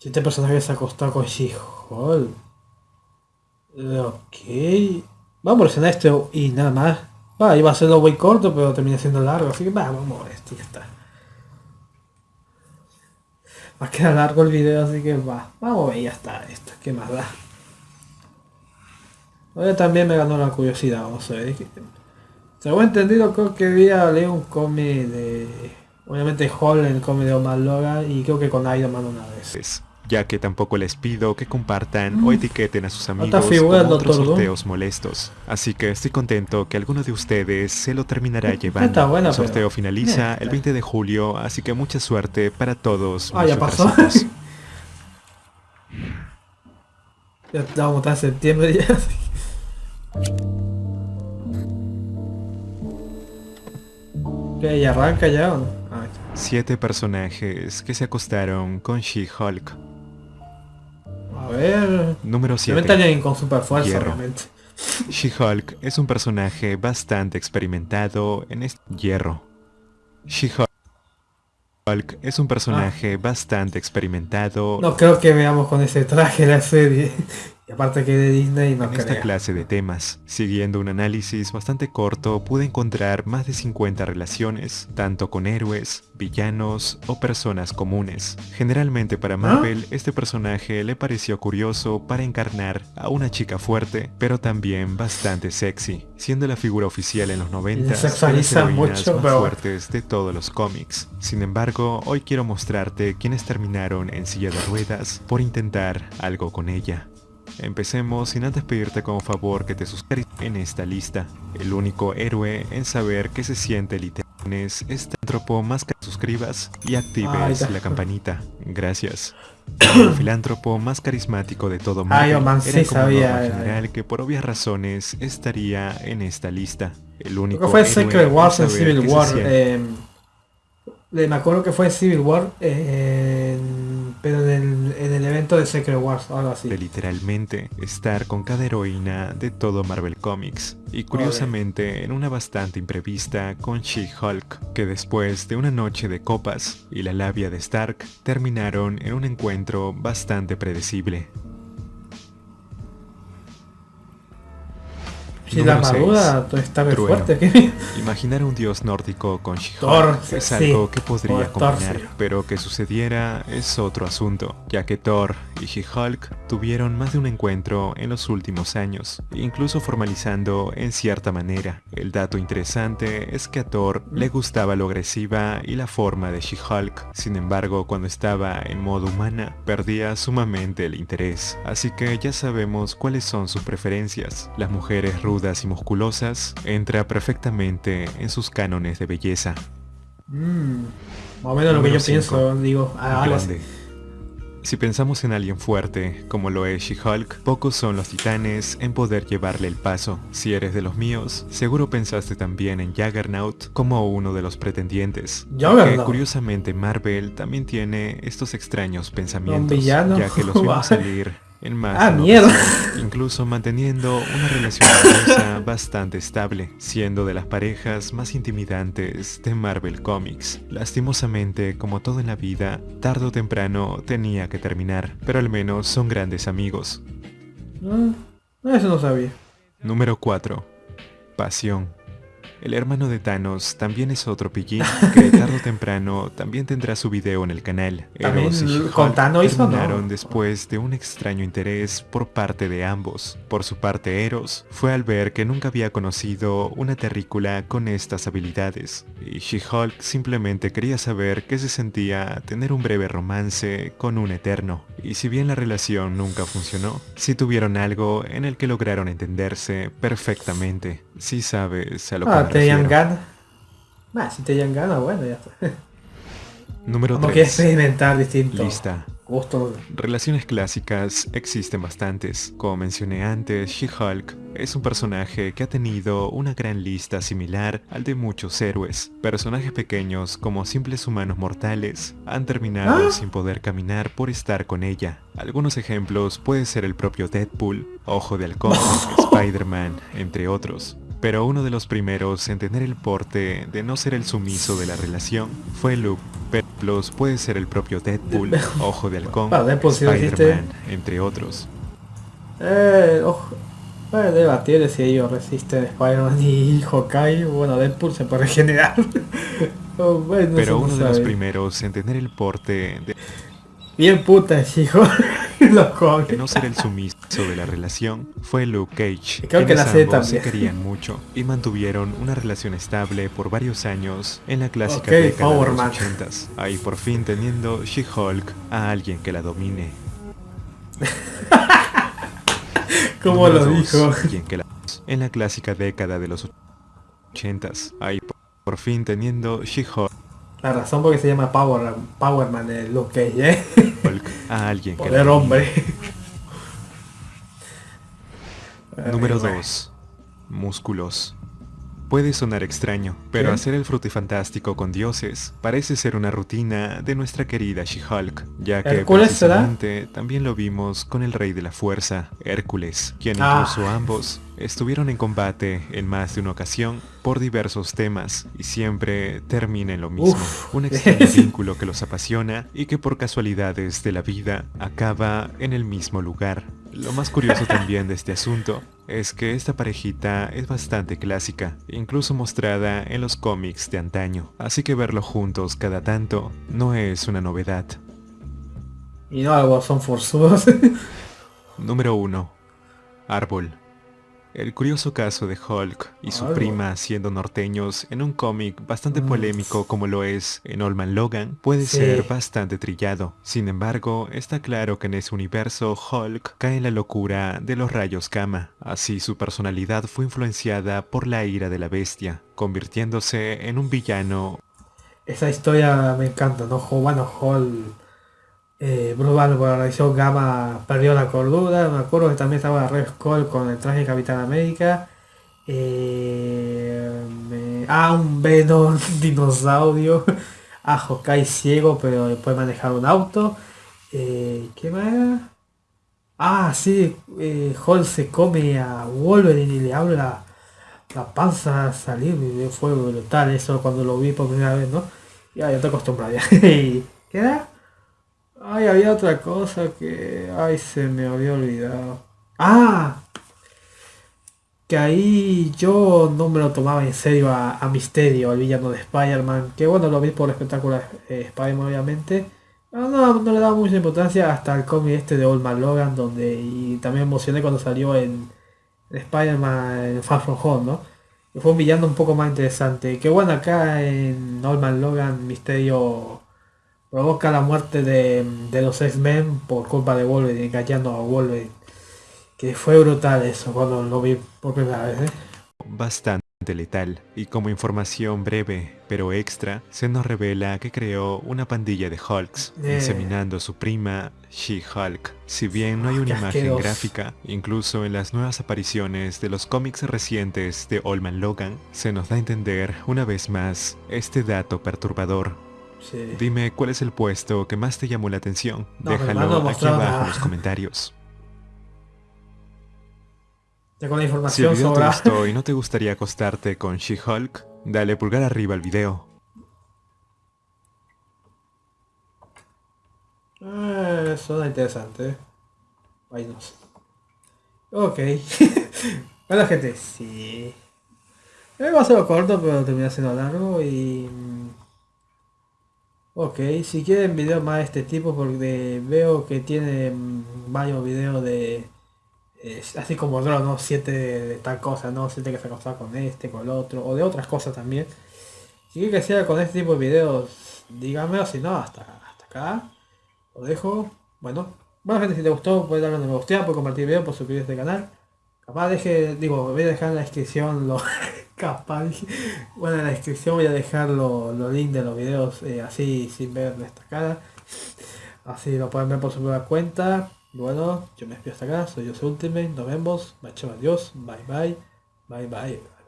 Si este personaje se acostó con She-Hulk. Ok. Vamos a presionar esto y nada más. Va, iba a serlo muy corto, pero termina siendo largo, así que va, vamos a esto, ya está. Va a quedar largo el video, así que va. Vamos a ver, ya está esto, ¿qué más da? Ahora también me ganó la curiosidad, vamos a ver. Según entendido, creo que había leído un cómic de... Obviamente Hall, el cómic de Omar Logan, y creo que con Iron Man una vez ya que tampoco les pido que compartan o mm. etiqueten a sus amigos con otros sorteos molestos. Así que estoy contento que alguno de ustedes se lo terminará llevando. el sorteo finaliza el 20 de julio, así que mucha suerte para todos. Ah, ya pasó. ya vamos a septiembre ya. ¿Qué? ¿Ya arranca ya o no? Ah, Siete personajes que se acostaron con She-Hulk. Ver... Número 7. con super fuerza, realmente. She-Hulk es un personaje bastante experimentado en este hierro. She-Hulk es un personaje ah. bastante experimentado. No creo que veamos con ese traje la serie aparte que de Disney no En esta clase de temas, siguiendo un análisis bastante corto, pude encontrar más de 50 relaciones, tanto con héroes, villanos o personas comunes. Generalmente para ¿Ah? Marvel, este personaje le pareció curioso para encarnar a una chica fuerte, pero también bastante sexy, siendo la figura oficial en los 90 de las mucho, más fuertes de todos los cómics. Sin embargo, hoy quiero mostrarte quienes terminaron en silla de ruedas por intentar algo con ella. Empecemos sin antes pedirte como favor que te suscribas en esta lista. El único héroe en saber qué se siente literal es este filántropo más que suscribas y actives la campanita. Gracias. El filántropo más carismático de todo Marvel era como sabía, general que por obvias razones estaría en esta lista. El único fue Secret Wars en Civil War. Eh, me acuerdo que fue Civil War. Eh, pero en el, evento de Secret Wars, algo así. De literalmente estar con cada heroína de todo Marvel Comics. Y curiosamente en una bastante imprevista con She-Hulk, que después de una noche de copas y la labia de Stark, terminaron en un encuentro bastante predecible. Si la armadura está muy fuerte. Imaginar un dios nórdico con She-Hulk es algo que podría combinar, pero que sucediera es otro asunto, ya que Thor y She-Hulk tuvieron más de un encuentro en los últimos años, incluso formalizando en cierta manera. El dato interesante es que a Thor le gustaba lo agresiva y la forma de She-Hulk, sin embargo cuando estaba en modo humana perdía sumamente el interés, así que ya sabemos cuáles son sus preferencias. Las mujeres rudas y musculosas, entra perfectamente en sus cánones de belleza. Mm, más o menos lo que yo pienso, digo, Si pensamos en alguien fuerte, como lo es She-Hulk, pocos son los titanes en poder llevarle el paso. Si eres de los míos, seguro pensaste también en Juggernaut como uno de los pretendientes. Que curiosamente Marvel también tiene estos extraños pensamientos, ya que los vimos salir en más ah, mierda. incluso manteniendo una relación bastante estable, siendo de las parejas más intimidantes de Marvel Comics. Lastimosamente, como todo en la vida, tarde o temprano tenía que terminar, pero al menos son grandes amigos. Ah, eso no sabía. Número 4. Pasión. El hermano de Thanos también es otro pillín que tarde o temprano también tendrá su video en el canal. También con Thanos terminaron después de un extraño interés por parte de ambos. Por su parte Eros fue al ver que nunca había conocido una terrícula con estas habilidades. Y She-Hulk simplemente quería saber qué se sentía tener un breve romance con un eterno. Y si bien la relación nunca funcionó, sí tuvieron algo en el que lograron entenderse perfectamente. Si sabes a lo ah, que te hayan ganas. si te hayan ganas, bueno, ya está. Número Como 3. que experimentar distinto. Lista. Relaciones clásicas existen bastantes. Como mencioné antes, She-Hulk es un personaje que ha tenido una gran lista similar al de muchos héroes. Personajes pequeños como simples humanos mortales han terminado ¿Ah? sin poder caminar por estar con ella. Algunos ejemplos puede ser el propio Deadpool, Ojo de Halcón, Spider-Man, entre otros. Pero uno de los primeros en tener el porte de no ser el sumiso de la relación fue Luke pero los puede ser el propio Deadpool, Ojo de Halcón, Spider-Man, entre otros. Eh, ojo. Bueno, debatir si ellos resisten Spider-Man y Hawkeye. Bueno, Deadpool se puede regenerar. Oh, bueno, Pero no uno de los primeros en tener el porte de Bien puta, hijo. Los de no ser el sumiso de la relación fue Luke Cage. Creo que la ambos se también. querían mucho y mantuvieron una relación estable por varios años en la clásica Ok, década de Power los Man. 80s. Ahí por fin teniendo She-Hulk a alguien que la domine. Como Número lo dijo. que en la clásica década de los 80s. Ahí por- fin teniendo She-Hulk La razón por qué se llama Power, Power Man de Luke Cage, ¿eh? a alguien que Poder hombre. Número Ay, bueno. 2. Músculos. Puede sonar extraño, pero ¿Qué? hacer el frutifantástico con dioses parece ser una rutina de nuestra querida She-Hulk, ya que ¿Hércules será? precisamente también lo vimos con el rey de la fuerza, Hércules, quien Ah. incluso ambos estuvieron en combate en más de una ocasión por diversos temas y siempre termina en lo mismo, Uf. un extraño vínculo que los apasiona y que por casualidades de la vida acaba en el mismo lugar. Lo más curioso también de este asunto es que esta parejita es bastante clásica, incluso mostrada en los cómics de antaño, así que verlo juntos cada tanto no es una novedad. Y no son forzudos. Número 1. Árbol. El curioso caso de Hulk y su prima siendo norteños en un cómic bastante Mm. polémico como lo es en Old Man Logan puede Sí. ser bastante trillado. Sin embargo, está claro que en ese universo Hulk cae en la locura de los rayos Kama. Así su personalidad fue influenciada por la ira de la bestia, convirtiéndose en un villano Esa historia me encanta, ¿no? Bueno, Hall, eh, Bruce radiación gamma perdió la cordura. Me acuerdo que también estaba Red Skull con el traje de Capitán América. Eh, ah, un Venom dinosaurio. A Hawkeye ciego, pero puede manejar un auto. Eh, ¿Qué más? Ah, sí, eh, se come a Wolverine y le habla la panza a salir. Fue brutal eso cuando lo vi por primera vez, ¿no? Ya, ya te acostumbras ya. ¿Y ¿Qué era? Ay, había otra cosa que... Ay, se me había olvidado. ¡Ah! Que ahí yo no me lo tomaba en serio a, a Misterio, el villano de Spider-Man. Que bueno, lo vi por el espectáculo de eh, Spider-Man, obviamente. Pero no, no le daba mucha importancia hasta el cómic este de Old Man Logan, donde... Y también me emocioné cuando salió en, en Spider-Man en Far From Home, ¿no? Y fue un villano un poco más interesante. Que bueno, acá en Old Man Logan, Misterio provoca la muerte de, de los X-Men por culpa de Wolverine, engañando a Wolverine. Que fue brutal eso cuando lo vi por primera vez, ¿eh? bastante letal. Y como información breve, pero extra, se nos revela que creó una pandilla de Hulks, Eh. inseminando a su prima She-Hulk. Si bien no hay una imagen gráfica, incluso en las nuevas apariciones de los cómics recientes de Old Man Logan, se nos da a entender una vez más este dato perturbador. Sí. Dime cuál es el puesto que más te llamó la atención. No, Déjalo aquí abajo nada. en los comentarios. Ya con la Si el información video te gustó y no te gustaría acostarte con She-Hulk, dale pulgar arriba al video. Eh, suena interesante. Ay, no sé. Ok. bueno gente, sí. Eh, va a ser corto, pero termina siendo largo y... Ok, si quieren videos más de este tipo, porque veo que tiene mm, varios videos de... eh, así como Dross, ¿no? Siete de tal cosa, ¿no? Siete que se acostaba con este, con el otro, o de otras cosas también. Si quieren que siga con este tipo de videos, díganme, o si no, hasta, hasta acá. Lo dejo. Bueno. Bueno gente, si te gustó, puedes darle un me gusta, puedes compartir el video, puedes suscribirte al canal. Capaz deje, digo, voy a dejar en la descripción lo capaz bueno en la descripción voy a dejar los links de los videos eh, así sin ver esta cara. Así lo pueden ver por su propia cuenta. Bueno, yo me despido hasta acá, soy yo Ultimate, nos vemos, bye chao, adiós, bye bye, bye bye.